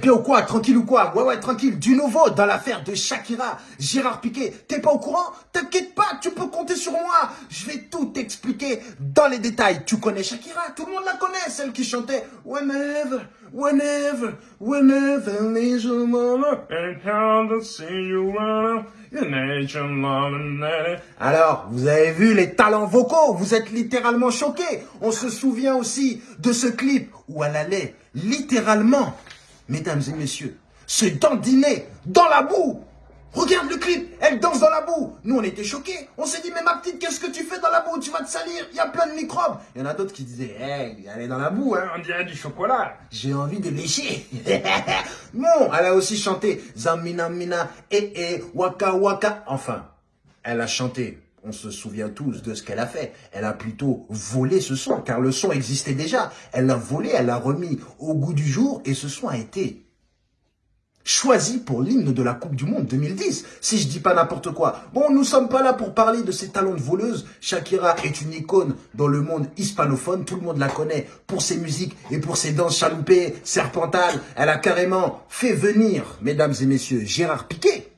Bien ou quoi Tranquille ou quoi? Ouais, ouais, tranquille. Du nouveau dans l'affaire de Shakira, Gérard Piquet. T'es pas au courant? T'inquiète pas, tu peux compter sur moi. Je vais tout expliquer dans les détails. Tu connais Shakira? Tout le monde la connaît, celle qui chantait Whenever, whenever, whenever, need mama, and see you alors, vous avez vu les talents vocaux, vous êtes littéralement choqués. On se souvient aussi de ce clip où elle allait littéralement mesdames et messieurs, se dandiner dans la boue. Regarde le clip, elle danse dans la boue. Nous, on était choqués. On s'est dit, mais ma petite, qu'est-ce que tu fais dans la boue? Tu vas te salir, il y a plein de microbes. Il y en a d'autres qui disaient, elle est dans la boue, hein, on dirait du chocolat. J'ai envie de lécher. non, elle a aussi chanté Zamina Mina, eh eh, Waka Waka. Enfin, elle a chanté on se souvient tous de ce qu'elle a fait. Elle a plutôt volé ce son, car le son existait déjà. Elle l'a volé, elle l'a remis au goût du jour, et ce son a été choisi pour l'hymne de la Coupe du Monde 2010, si je dis pas n'importe quoi. Bon, nous sommes pas là pour parler de ses talents de voleuse. Shakira est une icône dans le monde hispanophone. Tout le monde la connaît pour ses musiques et pour ses danses chaloupées, serpentales. Elle a carrément fait venir, mesdames et messieurs, Gérard Piquet.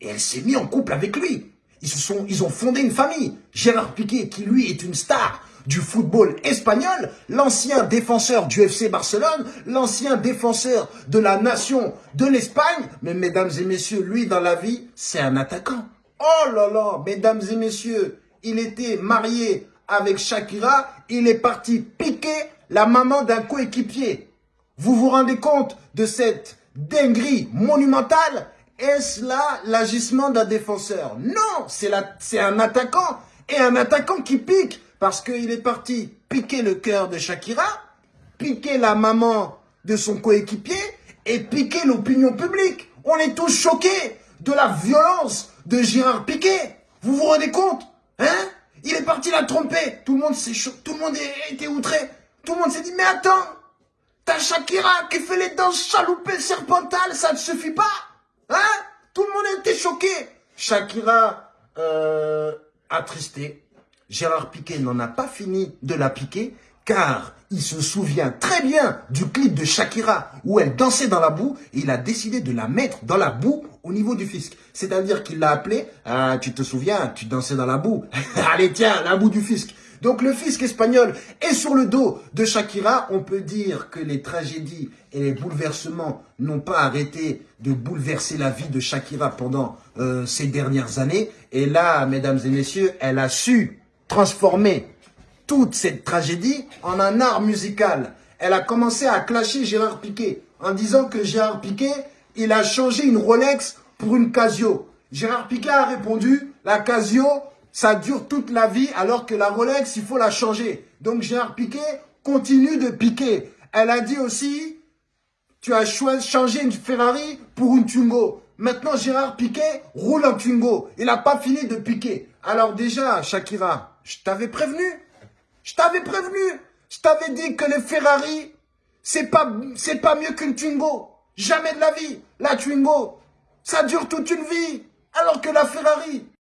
Et elle s'est mise en couple avec lui. Ils, ont fondé une famille. Gérard Piquet, qui lui est une star du football espagnol, l'ancien défenseur du FC Barcelone, l'ancien défenseur de la nation de l'Espagne. Mais mesdames et messieurs, lui dans la vie, c'est un attaquant. Oh là là, mesdames et messieurs, il était marié avec Shakira, il est parti piquer la maman d'un coéquipier. Vous vous rendez compte de cette dinguerie monumentale? Est-ce là l'agissement d'un défenseur? Non, c'est un attaquant. Et un attaquant qui pique parce qu'il est parti piquer le cœur de Shakira, piquer la maman de son coéquipier et piquer l'opinion publique. On est tous choqués de la violence de Gérard Piquet. Vous vous rendez compte Hein? Il est parti la tromper. Tout le monde s'est tout le monde était outré. Tout le monde s'est dit, mais attends, t'as Shakira qui fait les danses chaloupées serpentales, ça ne suffit pas Hein? Tout le monde était choqué. Shakira, euh, attristé. Gérard Piquet n'en a pas fini de la piquer car il se souvient très bien du clip de Shakira où elle dansait dans la boue et il a décidé de la mettre dans la boue au niveau du fisc. C'est-à-dire qu'il l'a appelé, ah, tu te souviens, tu dansais dans la boue. Allez tiens, la boue du fisc. Donc le fisc espagnol est sur le dos de Shakira. On peut dire que les tragédies et les bouleversements n'ont pas arrêté de bouleverser la vie de Shakira pendant euh, ces dernières années. Et là, mesdames et messieurs, elle a su transformer toute cette tragédie en un art musical. Elle a commencé à clasher Gérard Piquet en disant que Gérard Piquet, il a changé une Rolex pour une Casio. Gérard Piquet a répondu, la Casio, ça dure toute la vie, alors que la Rolex, il faut la changer. Donc Gérard Piquet continue de piquer. Elle a dit aussi, tu as changé une Ferrari pour une Twingo. Maintenant, Gérard Piquet roule en Twingo. Il n'a pas fini de piquer. Alors déjà, Shakira, je t'avais prévenu. Je t'avais prévenu. Je t'avais dit que les Ferrari, c'est pas, pas mieux qu'une Twingo. Jamais de la vie. La Twingo, ça dure toute une vie. Alors que la Ferrari,